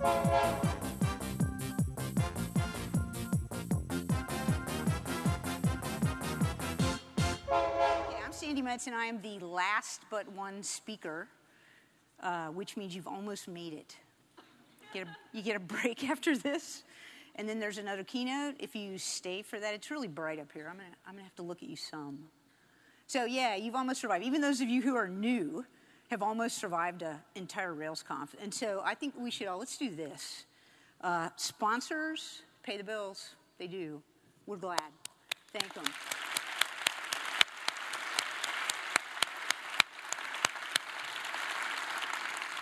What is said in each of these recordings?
I'm Sandi Metz, and I am the last but one speaker, uh, which means you've almost made it. Get a, you get a break after this, and then there's another keynote. If you stay for that, it's really bright up here. I'm gonna, I'm gonna have to look at you some. So yeah, you've almost survived. Even those of you who are new have almost survived an entire RailsConf. And so I think we should all, let's do this. Uh, sponsors pay the bills. They do. We're glad. Thank them.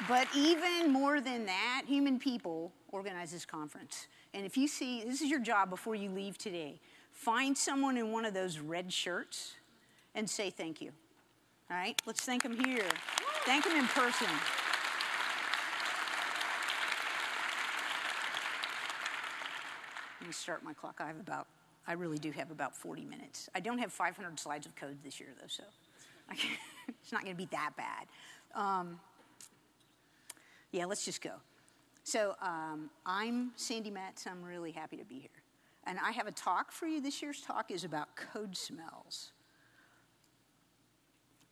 But even more than that, human people organize this conference. And if you see, this is your job before you leave today. Find someone in one of those red shirts and say thank you. All right? Let's thank them here. Thank them in person. Let me start my clock. I have about, I really do have about 40 minutes. I don't have 500 slides of code this year, though, so it's not going to be that bad. Um, yeah, let's just go. So um, I'm Sandi Metz. I'm really happy to be here. And I have a talk for you. This year's talk is about code smells.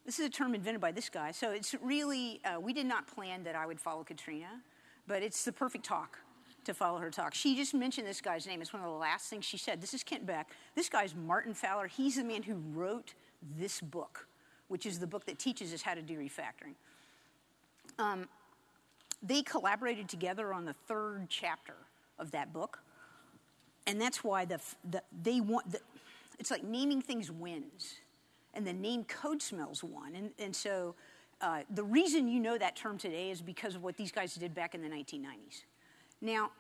This is a term invented by this guy. So it's really, uh, we did not plan that I would follow Katrina, but it's the perfect talk to follow her talk. She just mentioned this guy's name. It's one of the last things she said. This is Kent Beck. This guy's Martin Fowler. He's the man who wrote this book, which is the book that teaches us how to do refactoring. Um, they collaborated together on the third chapter of that book. And that's why the, the they want, the, it's like naming things wins and the name code smells one. And, and so uh, the reason you know that term today is because of what these guys did back in the 1990s. Now,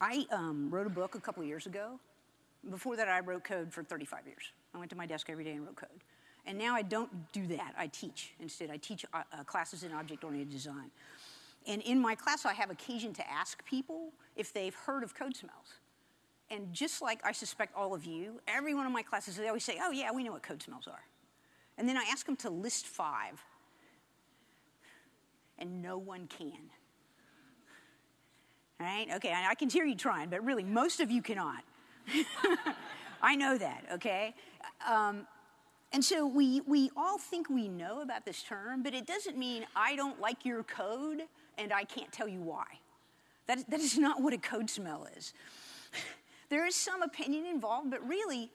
I um, wrote a book a couple years ago. Before that, I wrote code for 35 years. I went to my desk every day and wrote code. And now I don't do that. I teach instead. I teach uh, uh, classes in object-oriented design. And in my class, I have occasion to ask people if they've heard of code smells. And just like I suspect all of you, every one of my classes, they always say, oh yeah, we know what code smells are. And then I ask them to list five, and no one can. All right? Okay, I can hear you trying, but really, most of you cannot. I know that, okay? Um, and so we, we all think we know about this term, but it doesn't mean I don't like your code and I can't tell you why. That, that is not what a code smell is. There is some opinion involved, but really,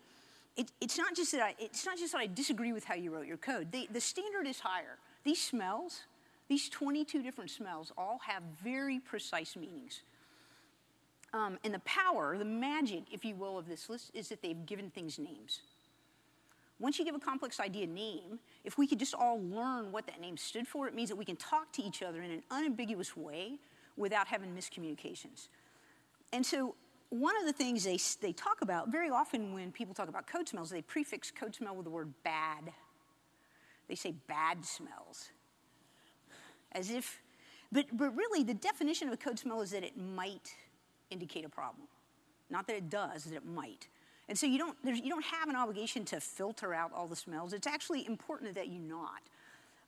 it, it's, not just that I, it's not just that I disagree with how you wrote your code. The, the standard is higher. These smells, these 22 different smells, all have very precise meanings. Um, and the power, the magic, if you will, of this list is that they've given things names. Once you give a complex idea a name, if we could just all learn what that name stood for, it means that we can talk to each other in an unambiguous way without having miscommunications. And so one of the things they, they talk about very often when people talk about code smells, they prefix code smell with the word bad. They say bad smells. As if, but, but really, the definition of a code smell is that it might indicate a problem. Not that it does, that it might. And so you don't, you don't have an obligation to filter out all the smells. It's actually important that you not.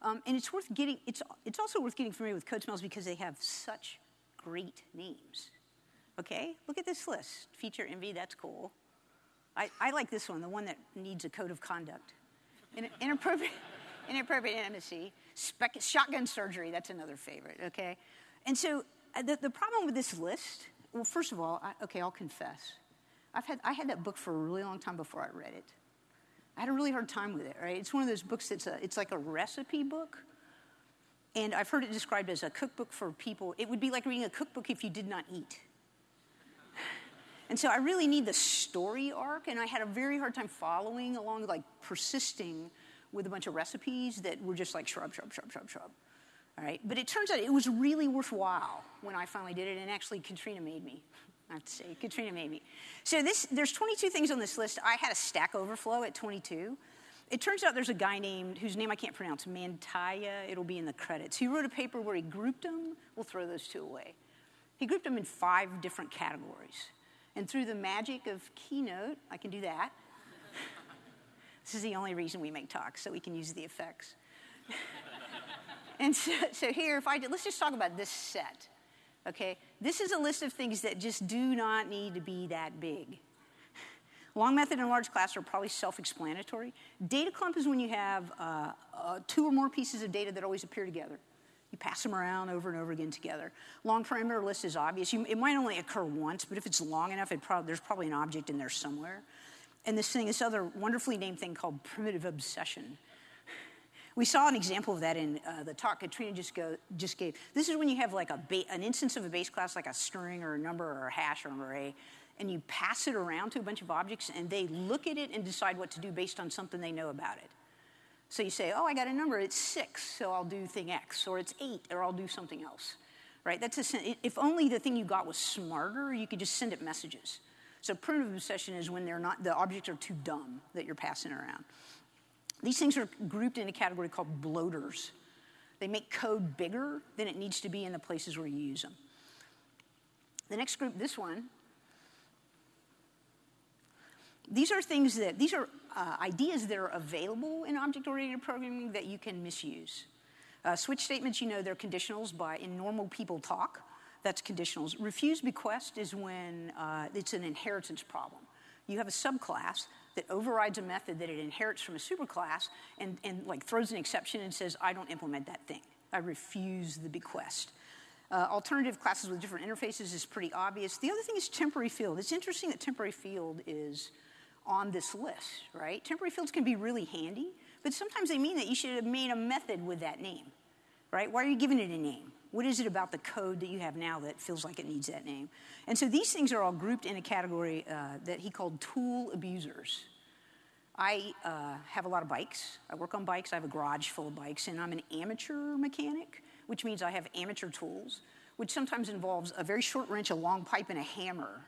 Um, and it's worth getting, it's, it's also worth getting familiar with code smells because they have such great names. Okay, look at this list. Feature envy, that's cool. I, I like this one, the one that needs a code of conduct. In, inappropriate, inappropriate intimacy. Spec, shotgun surgery, that's another favorite, okay? And so uh, the, the problem with this list, well, first of all, I, okay, I'll confess. I've had, I had that book for a really long time before I read it. I had a really hard time with it, right? It's one of those books that's a, it's like a recipe book. And I've heard it described as a cookbook for people. It would be like reading a cookbook if you did not eat. And so I really need the story arc, and I had a very hard time following along, like persisting with a bunch of recipes that were just like shrub, shrub, shrub, shrub, shrub. All right, but it turns out it was really worthwhile when I finally did it, and actually Katrina made me. I have to say, Katrina made me. So this, there's 22 things on this list. I had a Stack Overflow at 22. It turns out there's a guy named, whose name I can't pronounce, Mäntylä. It'll be in the credits. He wrote a paper where he grouped them. We'll throw those two away. He grouped them in five different categories. And through the magic of Keynote, I can do that. this is the only reason we make talks, so we can use the effects. and so, so here, if I did, let's just talk about this set. Okay, this is a list of things that just do not need to be that big. Long method and large class are probably self-explanatory. Data clump is when you have uh, uh, two or more pieces of data that always appear together. You pass them around over and over again together. Long parameter list is obvious. You, it might only occur once, but if it's long enough, prob there's probably an object in there somewhere. And this thing, this other wonderfully named thing called primitive obsession. We saw an example of that in uh, the talk Katrina just, go, just gave. This is when you have like a an instance of a base class, like a string or a number or a hash or an array, and you pass it around to a bunch of objects, and they look at it and decide what to do based on something they know about it. So you say, oh, I got a number, it's six, so I'll do thing X, or it's eight, or I'll do something else, right? That's a, if only the thing you got was smarter, you could just send it messages. So primitive obsession is when they're not, the objects are too dumb that you're passing around. These things are grouped in a category called bloaters. They make code bigger than it needs to be in the places where you use them. The next group, this one, these are things that, these are uh, ideas that are available in object-oriented programming that you can misuse. Uh, switch statements, you know, they're conditionals by, in normal people talk, that's conditionals. Refuse bequest is when uh, it's an inheritance problem. You have a subclass that overrides a method that it inherits from a superclass and, and like throws an exception and says, I don't implement that thing. I refuse the bequest. Uh, alternative classes with different interfaces is pretty obvious. The other thing is temporary field. It's interesting that temporary field is on this list, right? Temporary fields can be really handy, but sometimes they mean that you should have made a method with that name, right? Why are you giving it a name? What is it about the code that you have now that feels like it needs that name? And so these things are all grouped in a category uh, that he called tool abusers. I uh, have a lot of bikes. I work on bikes. I have a garage full of bikes, and I'm an amateur mechanic, which means I have amateur tools, which sometimes involves a very short wrench, a long pipe, and a hammer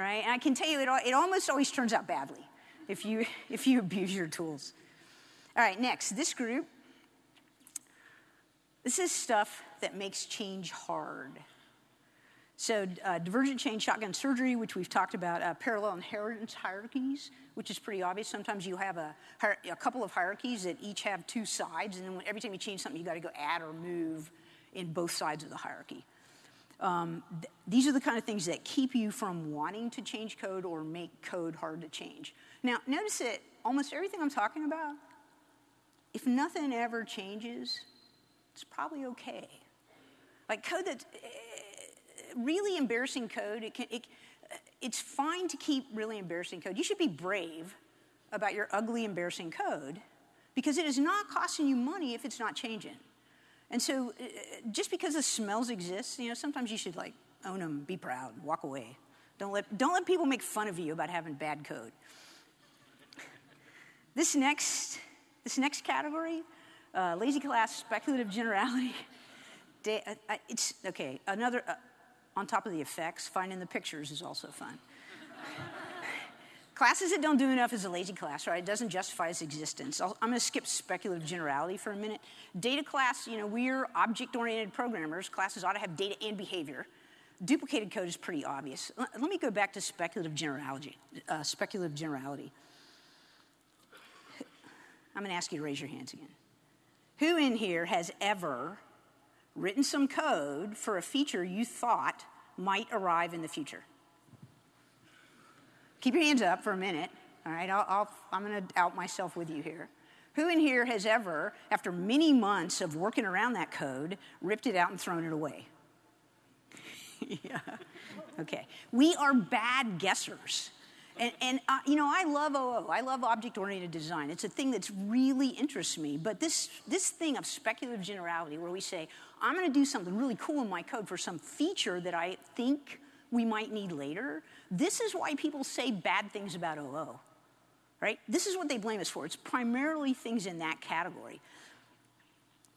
right? And I can tell you, it, it almost always turns out badly if you, if you abuse your tools. All right, next, this group. This is stuff that makes change hard. So, uh, divergent change shotgun surgery, which we've talked about, uh, parallel inheritance hierarchies, which is pretty obvious. Sometimes you have a, a couple of hierarchies that each have two sides, and then every time you change something, you got to go add or move in both sides of the hierarchy. Um, th- these are the kind of things that keep you from wanting to change code or make code hard to change. Now, notice that almost everything I'm talking about, if nothing ever changes, it's probably okay. Like code that's uh, really embarrassing code, it can, it, it's fine to keep really embarrassing code. You should be brave about your ugly, embarrassing code because it is not costing you money if it's not changing. And so uh, just because the smells exist, you know, sometimes you should like own them, be proud, walk away. Don't let, don't let people make fun of you about having bad code. This next, this next category, uh, lazy class, speculative generality, uh, uh, it's, okay, another, uh, on top of the effects, finding the pictures is also fun. Classes that don't do enough is a lazy class, right? It doesn't justify its existence. i am going to skip speculative generality for a minute. Data class, you know, we're object-oriented programmers. Classes ought to have data and behavior. Duplicated code is pretty obvious. Let me go back to speculative generality. Uh, speculative generality. I'm going to ask you to raise your hands again. Who in here has ever written some code for a feature you thought might arrive in the future? Keep your hands up for a minute. All right, I'll, i am going to out myself with you here. Who in here has ever, after many months of working around that code, ripped it out and thrown it away? yeah. Okay. We are bad guessers. And, and uh, you know, I love OO. I love object-oriented design. It's a thing that's really interests me. But this, this thing of speculative generality, where we say, I'm going to do something really cool in my code for some feature that I think we might need later. This is why people say bad things about OO, right? This is what they blame us for. It's primarily things in that category.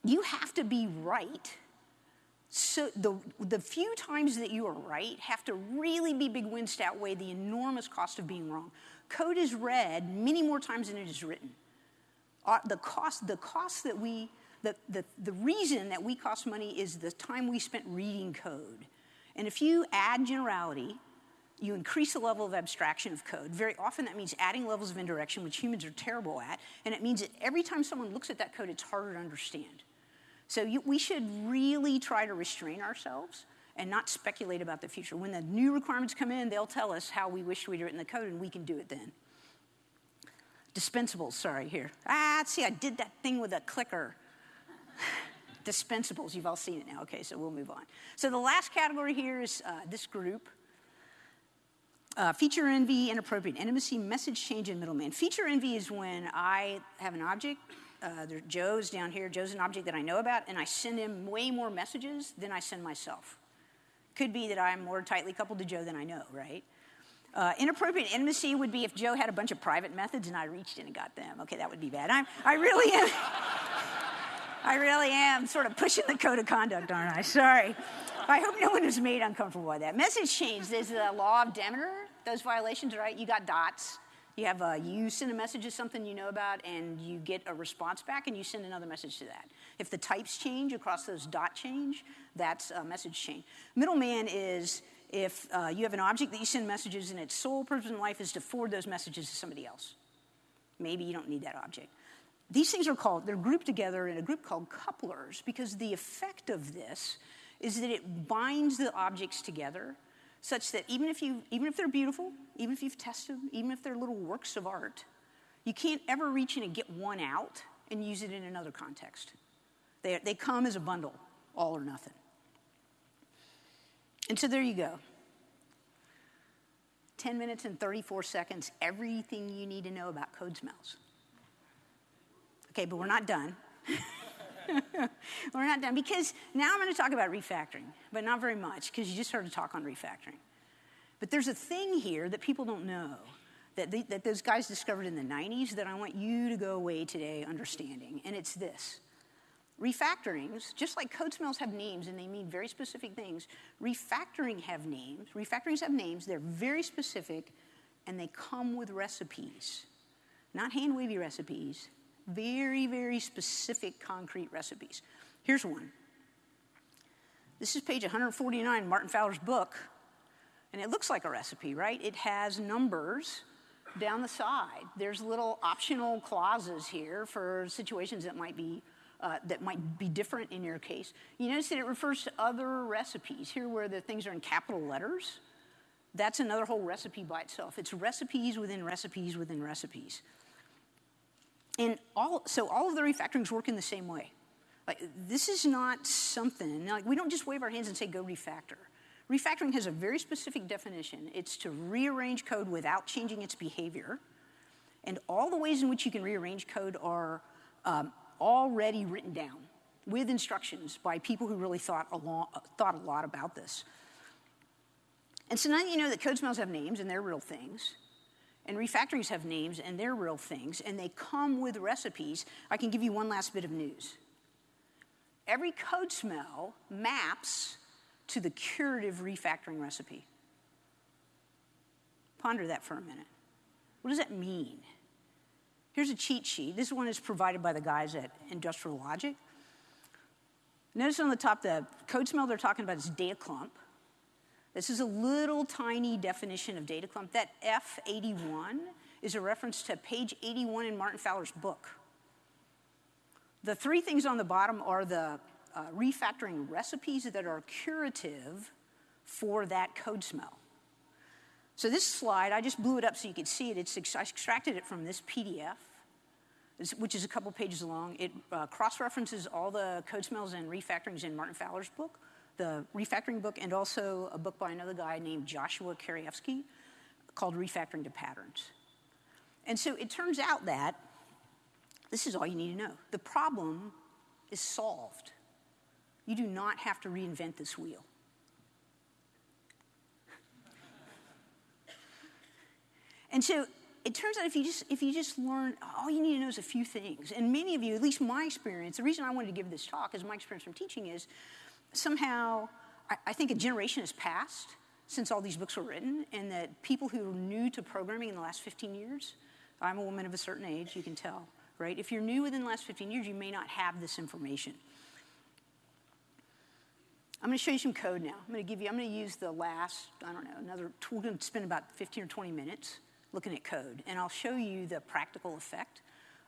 You have to be right. So the, the few times that you are right have to really be big wins to outweigh the enormous cost of being wrong. Code is read many more times than it is written. Uh, the cost, the cost that we, the, the, the reason that we cost money is the time we spent reading code. And if you add generality you increase the level of abstraction of code. Very often that means adding levels of indirection, which humans are terrible at, and it means that every time someone looks at that code, it's harder to understand. So you, we should really try to restrain ourselves and not speculate about the future. When the new requirements come in, they'll tell us how we wish we'd written the code, and we can do it then. Dispensables, sorry, here. Ah, see, I did that thing with a clicker. Dispensables, you've all seen it now. Okay, so we'll move on. So the last category here is uh, this group. Uh, feature envy, inappropriate intimacy, message chain, and middleman. Feature envy is when I have an object. Uh, there, Joe's down here. Joe's an object that I know about, and I send him way more messages than I send myself. Could be that I'm more tightly coupled to Joe than I know, right? Uh, inappropriate intimacy would be if Joe had a bunch of private methods and I reached in and got them. Okay, that would be bad. I'm, I really am. I really am sort of pushing the code of conduct, aren't I? Sorry. I hope no one is made uncomfortable by that. Message chain, there's the law of Demeter. Those violations, right? You got dots. You have a, you send a message to something you know about and you get a response back and you send another message to that. If the types change across those dot change, that's a message chain. Middleman is if uh, you have an object that you send messages and its sole purpose in life is to forward those messages to somebody else. Maybe you don't need that object. These things are called, they're grouped together in a group called couplers because the effect of this is that it binds the objects together such that even if, you, even if they're beautiful, even if you've tested them, even if they're little works of art, you can't ever reach in and get one out and use it in another context. They, they come as a bundle, all or nothing. And so there you go. 10 minutes and 34 seconds, everything you need to know about code smells. Okay, but we're not done. we're not done because now I'm going to talk about refactoring, but not very much because you just heard a talk on refactoring. But there's a thing here that people don't know that, that those guys discovered in the 90s that I want you to go away today understanding, and it's this. Refactorings, just like code smells have names and they mean very specific things, refactoring have names. Refactorings have names, they're very specific, and they come with recipes. Not hand wavy recipes, very, very specific, concrete recipes. Here's one. This is page 149, Martin Fowler's book, and it looks like a recipe, right? It has numbers down the side. There's little optional clauses here for situations that might be uh, that might be different in your case. You notice that it refers to other recipes here, where the things are in capital letters. That's another whole recipe by itself. It's recipes within recipes within recipes. And all, so all of the refactorings work in the same way. Like, this is not something, like, we don't just wave our hands and say, go refactor. Refactoring has a very specific definition. It's to rearrange code without changing its behavior. And all the ways in which you can rearrange code are um, already written down with instructions by people who really thought a, thought a lot about this. And so now you know that code smells have names and they're real things. And refactorings have names and they're real things, and they come with recipes. I can give you one last bit of news. Every code smell maps to the curative refactoring recipe. Ponder that for a minute. What does that mean? Here's a cheat sheet. This one is provided by the guys at Industrial Logic. Notice on the top, the code smell they're talking about is data clump. This is a little tiny definition of data clump. That F81 is a reference to page 81 in Martin Fowler's book. The three things on the bottom are the uh, refactoring recipes that are curative for that code smell. So this slide, I just blew it up so you could see it. It's, I extracted it from this PDF, which is a couple pages long. It uh, cross-references all the code smells and refactorings in Martin Fowler's book the refactoring book, and also a book by another guy named Joshua Kerievsky called Refactoring to Patterns. And so it turns out that this is all you need to know. The problem is solved. You do not have to reinvent this wheel. And so it turns out if you just if you just learn all you need to know is a few things and many of you at least my experience the reason i wanted to give this talk is my experience from teaching is somehow, I, think a generation has passed since all these books were written, and that people who are new to programming in the last 15 years, I'm a woman of a certain age, you can tell, right? If you're new within the last 15 years, you may not have this information. I'm going to show you some code now. I'm going to give you, I'm to use the last, I don't know, another, we're to spend about 15 or 20 minutes looking at code. And I'll show you the practical effect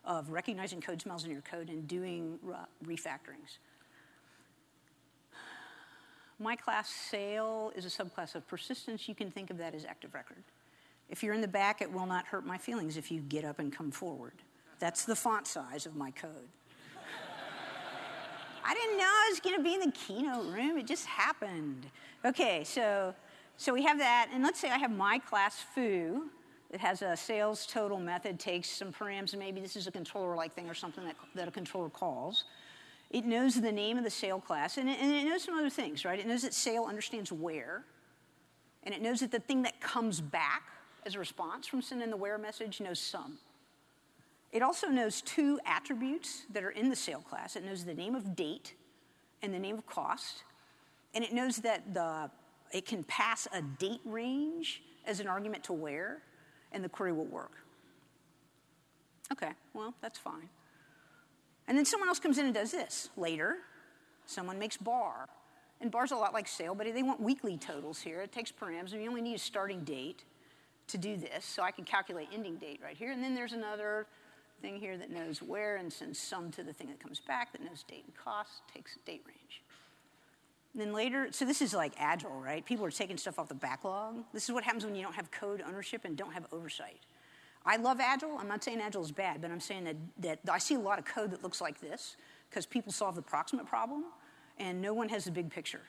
of recognizing code smells in your code and doing uh, refactorings. My class sale is a subclass of persistence. You can think of that as active record. If you're in the back, it will not hurt my feelings if you get up and come forward. That's the font size of my code. I didn't know I was going to be in the keynote room. It just happened. Okay, so, so we have that. And let's say I have my class foo. that has a sales total method, takes some params. Maybe this is a controller-like thing or something that, that a controller calls. It knows the name of the sale class, and it, and it knows some other things, right? It knows that sale understands where, and it knows that the thing that comes back as a response from sending the where message knows some. It also knows two attributes that are in the sale class. It knows the name of date and the name of cost. And it knows that the, it can pass a date range as an argument to where, and the query will work. Okay, well, that's fine. And then someone else comes in and does this. Later, someone makes bar. And bar's a lot like sale, but they want weekly totals here. It takes params, and you only need a starting date to do this. So I can calculate ending date right here. And then there's another thing here that knows where and sends some to the thing that comes back that knows date and cost, takes date range. And then later, so this is like agile, right? People are taking stuff off the backlog. This is what happens when you don't have code ownership and don't have oversight. I love agile. I'm not saying agile is bad, but I'm saying that, that I see a lot of code that looks like this because people solve the proximate problem and no one has the big picture.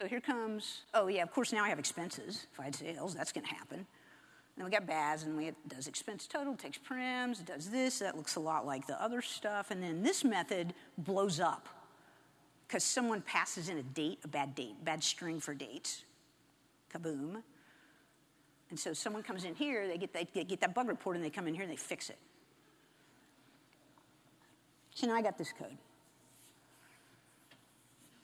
So here comes, oh yeah, of course now I have expenses. If I had sales, that's gonna happen. Then we got baz, and we does expense total, takes params, does this. That looks a lot like the other stuff. And then this method blows up because someone passes in a date, a bad date, bad string for dates. Kaboom. And so someone comes in here, they get, they get that bug report, and they come in here and they fix it. So now I got this code.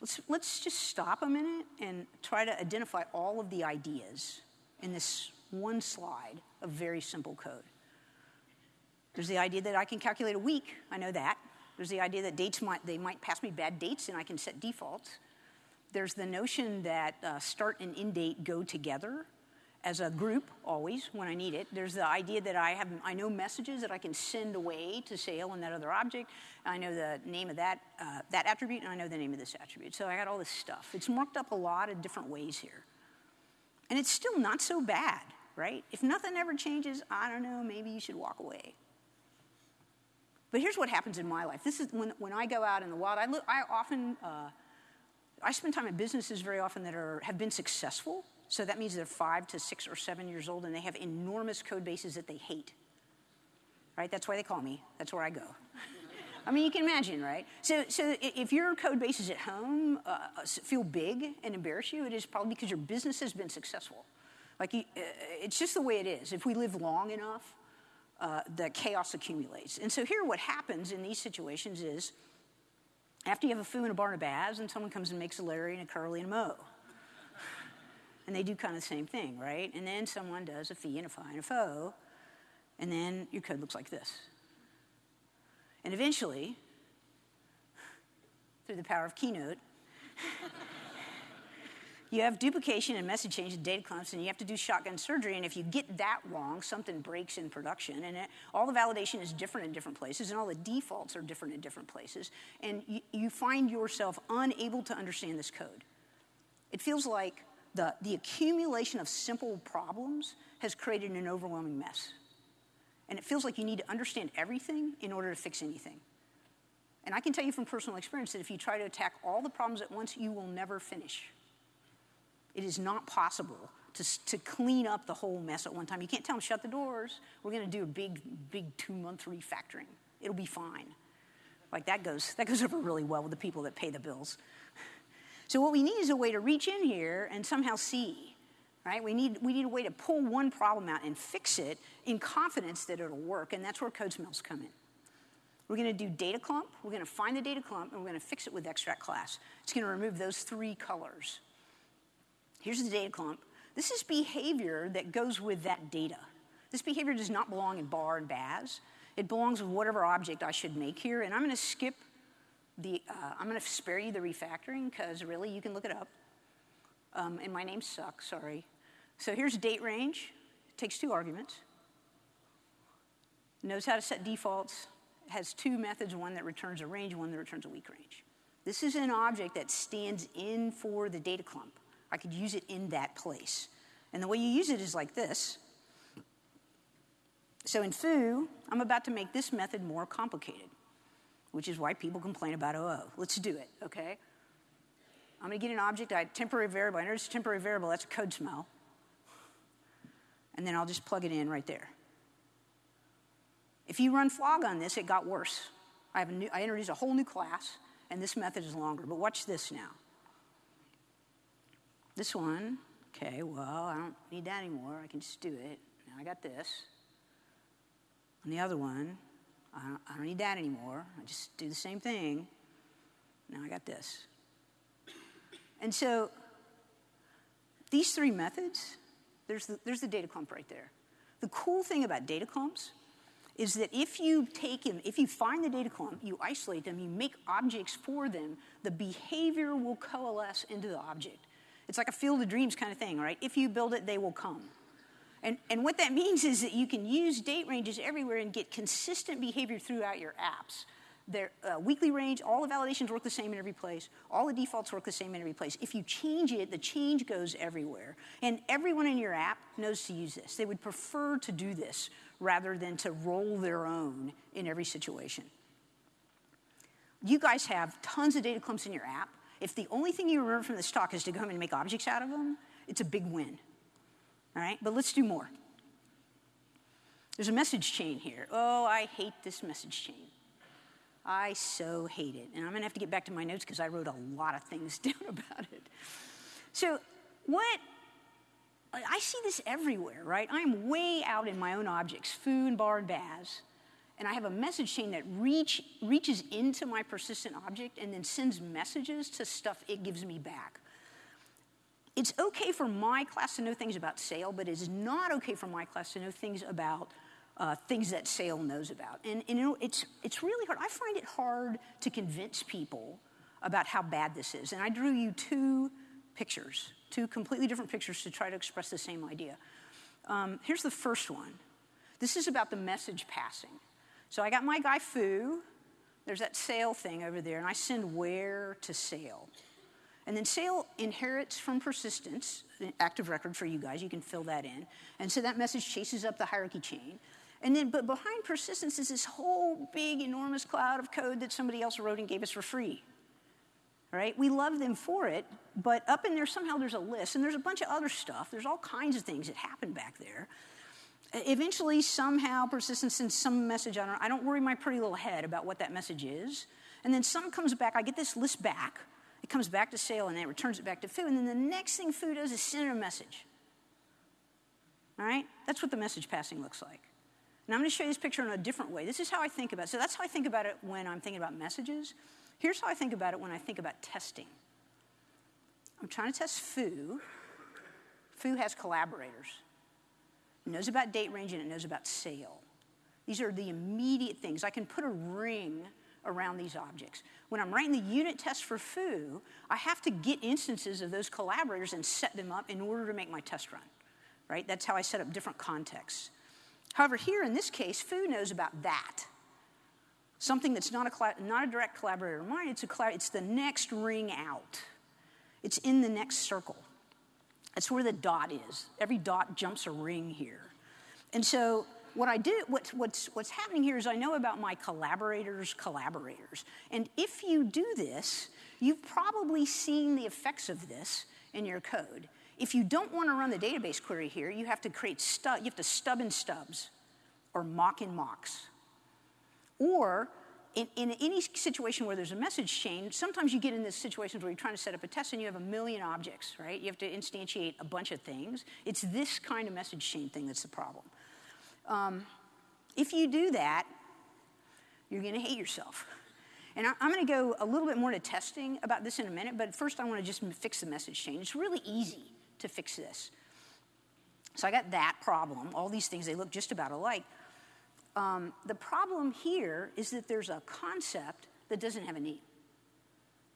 Let's, let's just stop a minute and try to identify all of the ideas in this one slide of very simple code. There's the idea that I can calculate a week, I know that. There's the idea that dates might, they might pass me bad dates and I can set defaults. There's the notion that uh, start and end date go together as a group always when I need it. There's the idea that I have I know messages that I can send away to Sale and that other object. I know the name of that uh, that attribute and I know the name of this attribute. So I got all this stuff. It's marked up a lot of different ways here, and it's still not so bad right? If nothing ever changes, I don't know, maybe you should walk away. But here's what happens in my life. This is when, when I go out in the wild, I, look, I often, uh, I spend time in businesses very often that are, have been successful. So that means they're five to six or seven years old and they have enormous code bases that they hate. Right? That's why they call me. That's where I go. I mean, you can imagine, right? So, so if your code bases at home uh, feel big and embarrass you, it is probably because your business has been successful. Like, uh, it's just the way it is. If we live long enough, uh, the chaos accumulates. And so here what happens in these situations is after you have a foo in a bar and a Barnabas and someone comes and makes a Larry and a Curly and a Mo. And they do kind of the same thing, right? And then someone does a fee and a fi and a fo, and then your code looks like this. And eventually, through the power of Keynote, you have duplication and message chain and data clumps, and you have to do shotgun surgery. And if you get that wrong, something breaks in production. And it, all the validation is different in different places, and all the defaults are different in different places. And you, you find yourself unable to understand this code. It feels like the, the accumulation of simple problems has created an overwhelming mess. And it feels like you need to understand everything in order to fix anything. And I can tell you from personal experience that if you try to attack all the problems at once, you will never finish. It is not possible to, to clean up the whole mess at one time. You can't tell them, shut the doors. We're going to do a big, big two month refactoring. It'll be fine. Like that goes, that goes over really well with the people that pay the bills. So what we need is a way to reach in here and somehow see, right? We need, we need a way to pull one problem out and fix it in confidence that it'll work, and that's where code smells come in. We're going to do data clump, we're going to find the data clump, and we're going to fix it with extract class. It's going to remove those three colors. Here's the data clump. This is behavior that goes with that data. This behavior does not belong in bar and baz. It belongs with whatever object I should make here, and I'm going to skip The, uh, I'm to spare you the refactoring because really you can look it up. Um, and my name sucks, sorry. So here's date range. It takes two arguments. Knows how to set defaults. Has two methods, one that returns a range, one that returns a week range. This is an object that stands in for the data clump. I could use it in that place. And the way you use it is like this. So in foo, I'm about to make this method more complicated, which is why people complain about OO. Let's do it, okay? I'm gonna get an object, I temporary variable, I notice temporary variable, that's a code smell. And then I'll just plug it in right there. If you run flog on this, it got worse. I, have a new, I introduced a whole new class, and this method is longer. But watch this now. This one, okay, well, I don't need that anymore. I can just do it. Now I got this. And the other one, I don't, I don't need that anymore. I just do the same thing. Now I got this. And so these three methods, there's the, there's the data clump right there. The cool thing about data clumps is that if you take them, if you find the data clump, you isolate them, you make objects for them, the behavior will coalesce into the object. It's like a field of dreams kind of thing, right? If you build it, they will come. And, and what that means is that you can use date ranges everywhere and get consistent behavior throughout your apps. Their uh, weekly range, all the validations work the same in every place. All the defaults work the same in every place. If you change it, the change goes everywhere. And everyone in your app knows to use this. They would prefer to do this rather than to roll their own in every situation. You guys have tons of data clumps in your app. If the only thing you remember from this talk is to come and make objects out of them, it's a big win. All right, but let's do more. There's a message chain here. Oh, I hate this message chain. I so hate it. And I'm gonna have to get back to my notes because I wrote a lot of things down about it. So, what I see this everywhere, right? I'm way out in my own objects, foo and bar and baz, and I have a message chain that reach, reaches into my persistent object and then sends messages to stuff it gives me back. It's okay for my class to know things about Sale, but it's not okay for my class to know things about uh, things that Sale knows about. And, and you know, it's, it's really hard. I find it hard to convince people about how bad this is. And I drew you two pictures two completely different pictures to try to express the same idea. Um, here's the first one. This is about the message passing. So I got my guy foo. There's that sale thing over there, and I send where to sale. And then sale inherits from persistence, active record for you guys, you can fill that in. And so that message chases up the hierarchy chain. And then, but behind persistence is this whole big, enormous cloud of code that somebody else wrote and gave us for free right? We love them for it, but up in there somehow there's a list, and there's a bunch of other stuff. There's all kinds of things that happen back there. Eventually, somehow, persistence sends some message. I don't, I don't worry my pretty little head about what that message is. And then some comes back. I get this list back. It comes back to sale and then it returns it back to foo. And then the next thing foo does is send a message. All right? That's what the message passing looks like. And I'm going to show you this picture in a different way. This is how I think about it. So that's how I think about it when I'm thinking about messages. Here's how I think about it when I think about testing. I'm trying to test foo. Foo has collaborators. It knows about date range and it knows about sale. These are the immediate things. I can put a ring around these objects. When I'm writing the unit test for foo, I have to get instances of those collaborators and set them up in order to make my test run. Right? That's how I set up different contexts. However, here in this case, foo knows about that something that's not a, not a direct collaborator of mine, it's, a, it's the next ring out. It's in the next circle. That's where the dot is. Every dot jumps a ring here. And so what I do, what, what's, what's happening here is I know about my collaborators' collaborators. And if you do this, you've probably seen the effects of this in your code. If you don't want to run the database query here, you have to create stub, you have to stub in stubs or mock in mocks. Or in, in, any situation where there's a message chain, sometimes you get in this situations where you're trying to set up a test and you have a million objects, right? You have to instantiate a bunch of things. It's this kind of message chain thing that's the problem. Um, if you do that, you're going to hate yourself. And I, am going to go a little bit more to testing about this in a minute, but first I want to just fix the message chain. It's really easy to fix this. So I got that problem. All these things, they look just about alike. Um, the problem here is that there's a concept that doesn't have a name.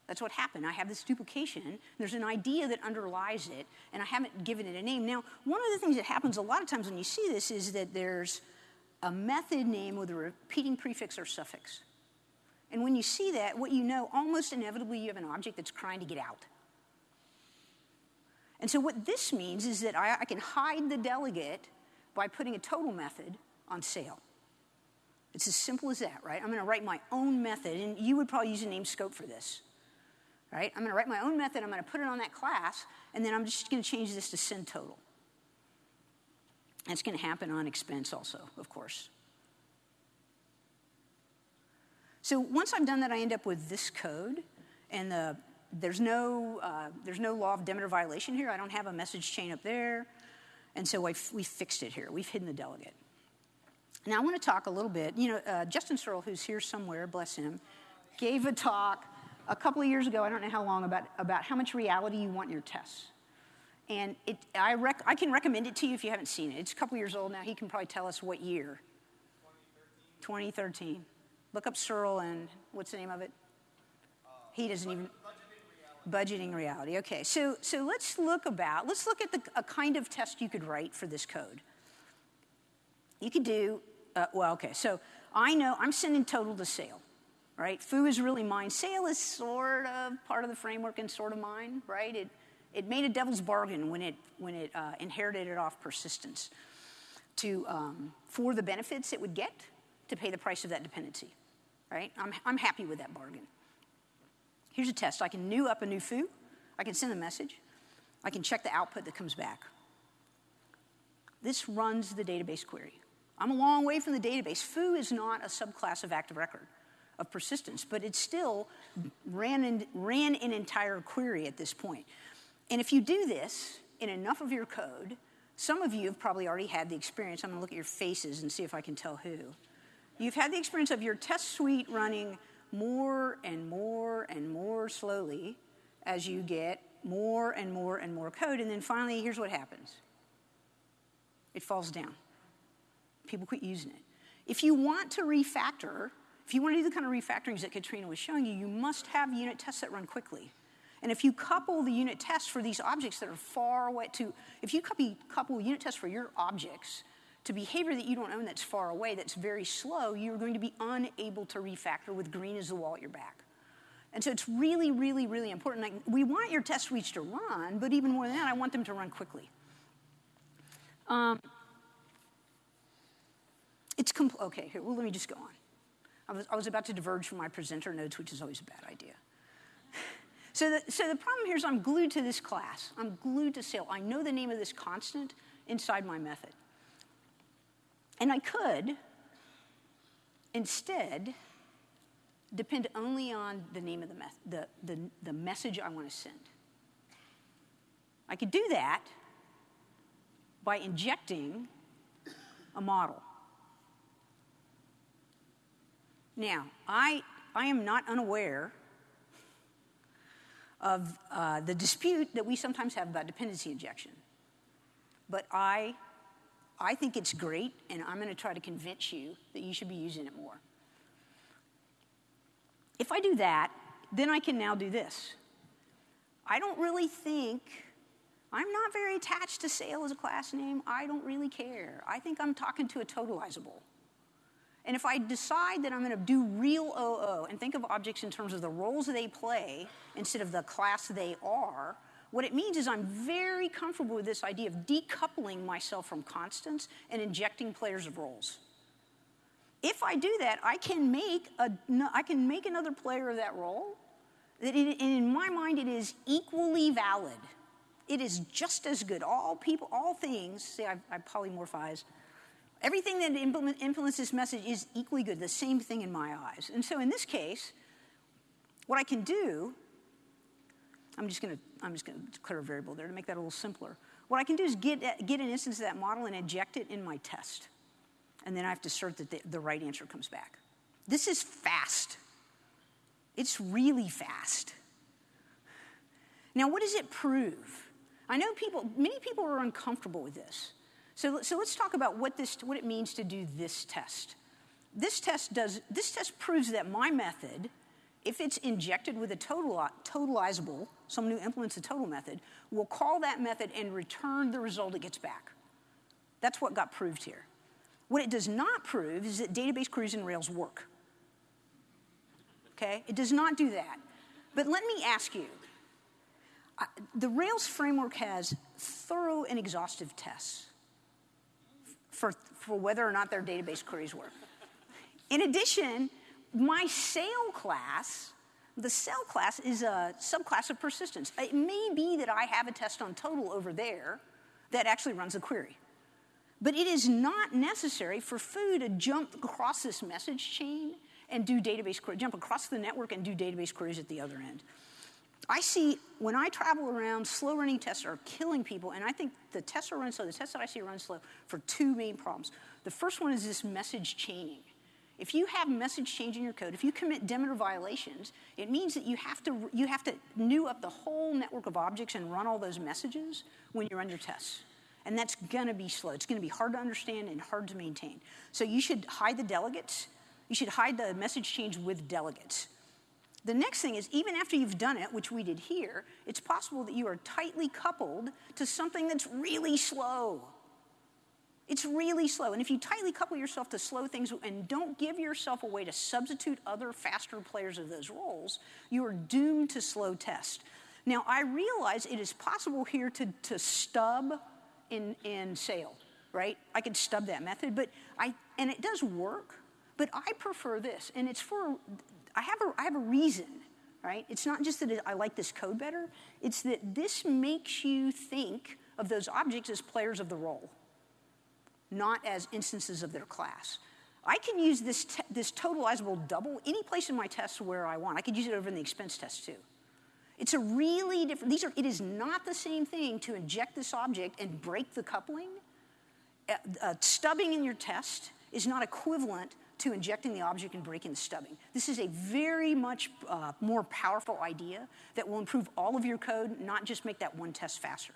That's what happened. I have this duplication. There's an idea that underlies it, and I haven't given it a name. Now, one of the things that happens a lot of times when you see this is that there's a method name with a repeating prefix or suffix. And when you see that, what you know, almost inevitably, you have an object that's trying to get out. And so, what this means is that I, I can hide the delegate by putting a total method on sale. It's as simple as that, right? I'm going to write my own method, and you would probably use a name scope for this, right? I'm going to write my own method, I'm going to put it on that class, and then I'm just going to change this to send total. That's going to happen on expense also, of course. So once I've done that, I end up with this code, and the, there's, no, uh, there's no law of Demeter violation here. I don't have a message chain up there. And so we fixed it here. We've hidden the delegate. Now I want to talk a little bit. You know, uh, Justin Searls, who's here somewhere, bless him, gave a talk a couple of years ago, I don't know how long, about, about how much reality you want in your tests. And it, I, rec- I can recommend it to you if you haven't seen it. It's a couple years old now. He can probably tell us what year. 2013. 2013. Look up Searls and what's the name of it? He doesn't even. Budgeting reality. Okay, so so let's look about. Let's look at the, a kind of test you could write for this code. You could do uh, well. Okay, so I know I'm sending total to sale, right? Foo is really mine. Sale is sort of part of the framework and sort of mine, right? It it made a devil's bargain when it when it uh, inherited it off persistence to um, for the benefits it would get to pay the price of that dependency, right? I'm I'm happy with that bargain. Here's a test. I can new up a new foo. I can send a message. I can check the output that comes back. This runs the database query. I'm a long way from the database. Foo is not a subclass of active record of persistence, but it still ran, in, ran an entire query at this point. And if you do this in enough of your code, some of you have probably already had the experience. I'm to look at your faces and see if I can tell who. You've had the experience of your test suite running more and more and more slowly as you get more and more and more code. And then finally, here's what happens it falls down. People quit using it. If you want to refactor, if you want to do the kind of refactorings that Katrina was showing you, you must have unit tests that run quickly. And if you couple the unit tests for these objects that are far away to, if you couple unit tests for your objects to behavior that you don't own that's far away, that's very slow, you're going to be unable to refactor with green as the wall at your back. And so it's really, really, really important. Like, we want your test suites to run, but even more than that, I want them to run quickly. Um, it's okay. Here, well, let me just go on. I was, I was about to diverge from my presenter notes, which is always a bad idea. so, the, so the problem here is I'm glued to this class. I'm glued to sale. I know the name of this constant inside my method. And I could instead depend only on the name of the, the, the, the message I want to send. I could do that by injecting a model. Now, I, I am not unaware of uh, the dispute that we sometimes have about dependency injection. But I I think it's great, and I'm going to try to convince you that you should be using it more. If I do that, then I can now do this. I don't really think, I'm not very attached to sale as a class name. I don't really care. I think I'm talking to a totalizable. And if I decide that I'm going to do real OO and think of objects in terms of the roles they play instead of the class they are, what it means is I'm very comfortable with this idea of decoupling myself from constants and injecting players of roles. If I do that, I can make, a, I can make another player of that role. That and in my mind, it is equally valid. It is just as good. All people, all things, see, I, I polymorphize. Everything that implement, implements this message is equally good, the same thing in my eyes. And so in this case, what I can do I'm just going to I'm just to declare a variable there to make that a little simpler. What I can do is get, get an instance of that model and inject it in my test. And then I have to assert that the, the right answer comes back. This is fast. It's really fast. Now, what does it prove? I know people, many people are uncomfortable with this. So, so let's talk about what, this, what it means to do this test. This test, does, this test proves that my method if it's injected with a total, totalizable, someone who implements a total method, will call that method and return the result it gets back. That's what got proved here. What it does not prove is that database queries in Rails work. Okay? It does not do that. But let me ask you the Rails framework has thorough and exhaustive tests for, for whether or not their database queries work. In addition, my sale class, the sale class is a subclass of persistence. It may be that I have a test on total over there that actually runs a query. But it is not necessary for foo to jump across this message chain and do database queries, jump across the network and do database queries at the other end. I see when I travel around, slow running tests are killing people, and I think the tests are run slow. The tests that I see run slow for two main problems. The first one is this message chaining. If you have message chain in your code, if you commit Demeter violations, it means that you have to you have to new up the whole network of objects and run all those messages when you run your tests. And that's gonna be slow. It's gonna be hard to understand and hard to maintain. So you should hide the delegates. You should hide the message chain with delegates. The next thing is, even after you've done it, which we did here, it's possible that you are tightly coupled to something that's really slow. It's really slow. And if you tightly couple yourself to slow things and don't give yourself a way to substitute other faster players of those roles, you are doomed to slow test. Now, I realize it is possible here to, to stub in, in Sale, right? I could stub that method, but I, and it does work, but I prefer this. And it's for I have a, I have a reason, right? It's not just that I like this code better, it's that this makes you think of those objects as players of the role, not as instances of their class. I can use this, this totalizable double any place in my tests where I want. I could use it over in the expense test too. It's a really different, these are, it is not the same thing to inject this object and break the coupling. Uh, uh, stubbing in your test is not equivalent to injecting the object and breaking the stubbing. This is a very much uh, more powerful idea that will improve all of your code, not just make that one test faster.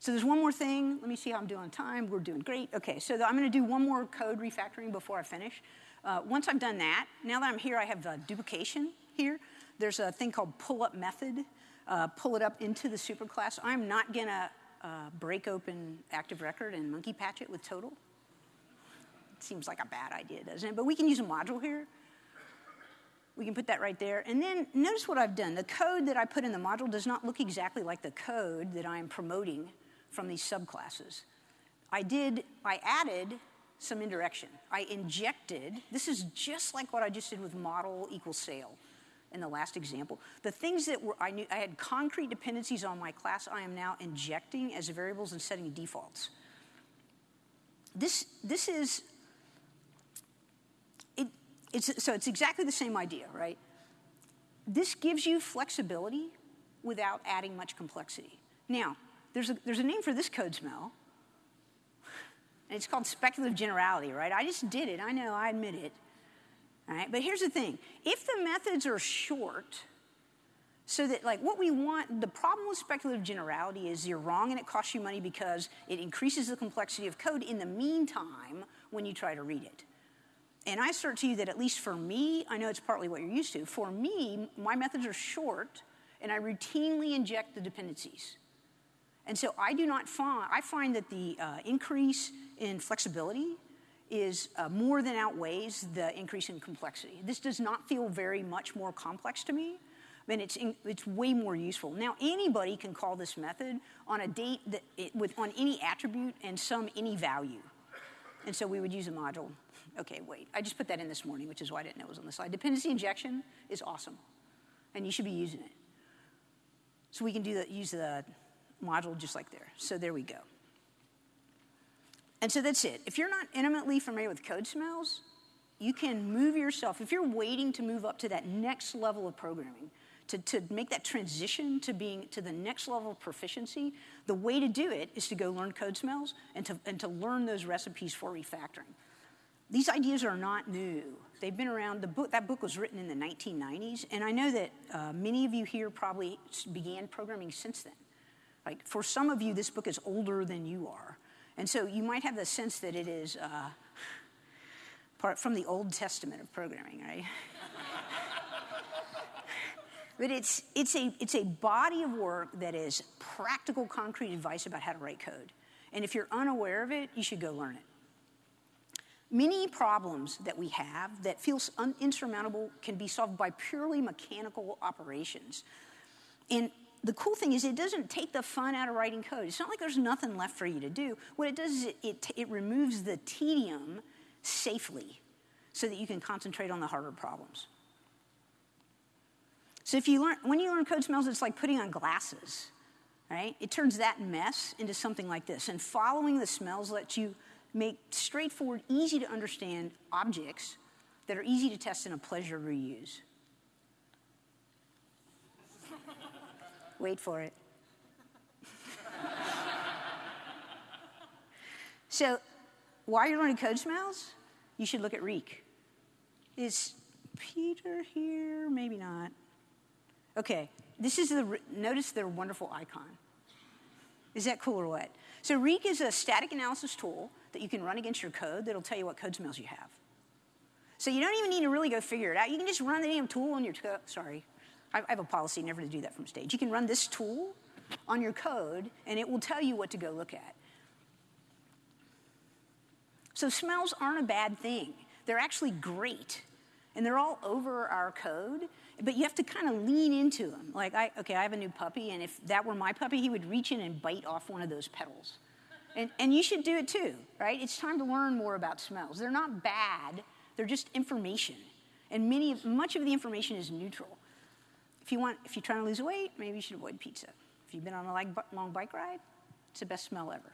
So there's one more thing. Let me see how I'm doing on time. We're doing great. Okay, so I'm going to do one more code refactoring before I finish. Uh, once I've done that, now that I'm here, I have uh, duplication here. There's a thing called pull up method. Uh, pull it up into the superclass. I'm not going to uh, break open Active Record and monkey patch it with total? It seems like a bad idea, doesn't it? But we can use a module here. We can put that right there. And then notice what I've done. The code that I put in the module does not look exactly like the code that I'm promoting from these subclasses. I did, I added some indirection. I injected, this is just like what I just did with model equals Sale in the last example. The things that were, I knew, I had concrete dependencies on my class, I am now injecting as variables and setting defaults. This, this is, it, it's, so it's exactly the same idea, right? This gives you flexibility without adding much complexity. Now, there's a, there's a name for this code smell, and it's called speculative generality, right? I just did it, I know, I admit it. All right, but here's the thing. If the methods are short, so that like what we want, the problem with speculative generality is you're wrong and it costs you money because it increases the complexity of code in the meantime when you try to read it. And I assert to you that at least for me, I know it's partly what you're used to, for me, my methods are short and I routinely inject the dependencies. And so I do not find, I find that the uh, increase in flexibility is uh, more than outweighs the increase in complexity. This does not feel very much more complex to me. Mean, it's, in, it's way more useful. Now, anybody can call this method on a date that it, with, on any attribute and sum any value. And so we would use a module. Okay, wait, I just put that in this morning, which is why I didn't know it was on the slide. Dependency injection is awesome, and you should be using it. So we can do the, use the module just like there. So there we go. And so that's it. If you're not intimately familiar with code smells, you can move yourself. If you're waiting to move up to that next level of programming, to, to make that transition to being to the next level of proficiency, the way to do it is to go learn code smells and to, and to learn those recipes for refactoring. These ideas are not new. They've been around. The book, that book was written in the 1990s, and I know that uh, many of you here probably began programming since then. Like for some of you, this book is older than you are. And so you might have the sense that it is, uh, part from the Old Testament of programming, right? but it's, it's, a, it's a body of work that is practical, concrete advice about how to write code. And if you're unaware of it, you should go learn it. Many problems that we have that feel insurmountable can be solved by purely mechanical operations. And the cool thing is it doesn't take the fun out of writing code. It's not like there's nothing left for you to do. What it does is it, it, it removes the tedium safely so that you can concentrate on the harder problems. So if you learn, when you learn code smells, it's like putting on glasses, right? It turns that mess into something like this. And following the smells lets you make straightforward, easy to understand objects that are easy to test and a pleasure to reuse. Wait for it. so, while you're learning code smells, you should look at Reek. Is Peter here? Maybe not. Okay, this is the, notice their wonderful icon. Is that cool or what? So Reek is a static analysis tool that you can run against your code that'll tell you what code smells you have. So you don't even need to really go figure it out. You can just run the damn tool on your. Sorry, I have a policy never to do that from stage. You can run this tool on your code, and it will tell you what to go look at. So smells aren't a bad thing. They're actually great. And they're all over our code, but you have to kind of lean into them. Like, I, okay, I have a new puppy, and if that were my puppy, he would reach in and bite off one of those petals. And, and you should do it too, right? It's time to learn more about smells. They're not bad, they're just information. And many, much of the information is neutral. If, you want, if you're trying to lose weight, maybe you should avoid pizza. If you've been on a long bike ride, it's the best smell ever.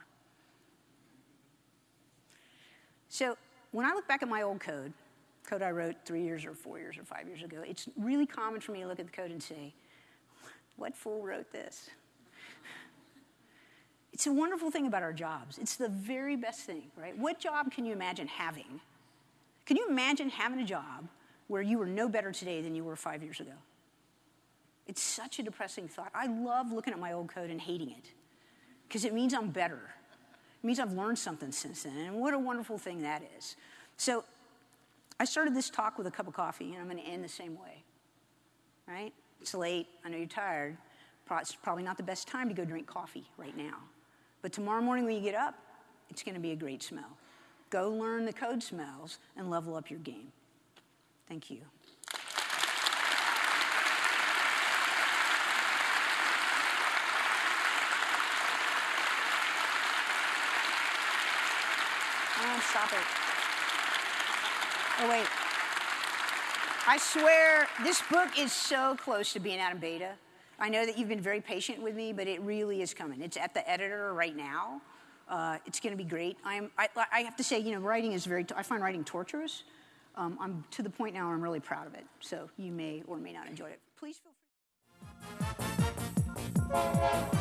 So when I look back at my old code, code I wrote three years or four years or five years ago, it's really common for me to look at the code and say, what fool wrote this? It's a wonderful thing about our jobs. It's the very best thing, right? What job can you imagine having? Can you imagine having a job where you were no better today than you were five years ago? It's such a depressing thought. I love looking at my old code and hating it because it means I'm better. It means I've learned something since then. And what a wonderful thing that is. So I started this talk with a cup of coffee, and I'm going to end the same way. Right? It's late. I know you're tired. It's probably not the best time to go drink coffee right now. But tomorrow morning when you get up, it's going to be a great smell. Go learn the code smells and level up your game. Thank you. Stop it. Oh, wait. I swear, this book is so close to being out of beta. I know that you've been very patient with me, but it really is coming. It's at the editor right now. Uh, it's going to be great. I'm, I, I, have to say, you know, writing is very, I find writing torturous. Um, I'm to the point now where I'm really proud of it. So you may or may not enjoy it. Please feel free.